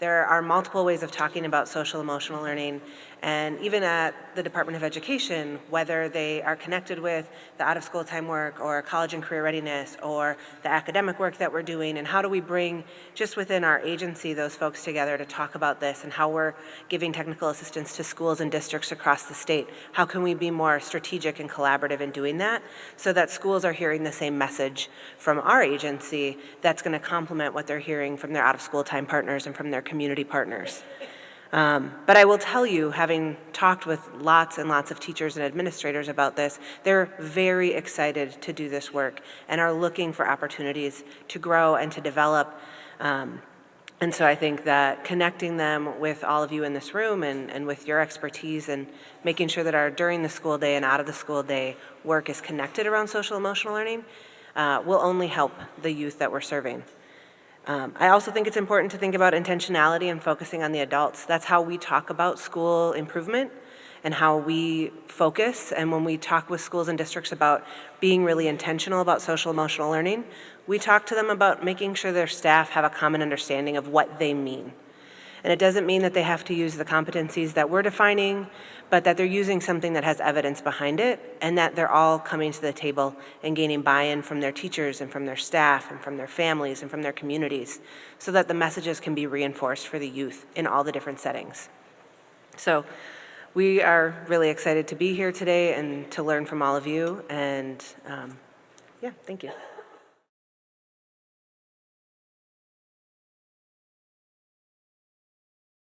There are multiple ways of talking about social emotional learning, and even at the Department of Education, whether they are connected with the out-of-school time work or college and career readiness or the academic work that we're doing, and how do we bring just within our agency those folks together to talk about this and how we're giving technical assistance to schools and districts across the state. How can we be more strategic and collaborative in doing that so that schools are hearing the same message from our agency that's going to complement what they're hearing from their out-of-school time partners and from their community partners. Um, but I will tell you, having talked with lots and lots of teachers and administrators about this, they're very excited to do this work and are looking for opportunities to grow and to develop. Um, and so I think that connecting them with all of you in this room and, and with your expertise and making sure that our during the school day and out of the school day work is connected around social emotional learning uh, will only help the youth that we're serving. Um, I also think it's important to think about intentionality and focusing on the adults. That's how we talk about school improvement and how we focus. And when we talk with schools and districts about being really intentional about social emotional learning, we talk to them about making sure their staff have a common understanding of what they mean. And it doesn't mean that they have to use the competencies that we're defining, but that they're using something that has evidence behind it and that they're all coming to the table and gaining buy-in from their teachers and from their staff and from their families and from their communities so that the messages can be reinforced for the youth in all the different settings. So we are really excited to be here today and to learn from all of you and um, yeah, thank you.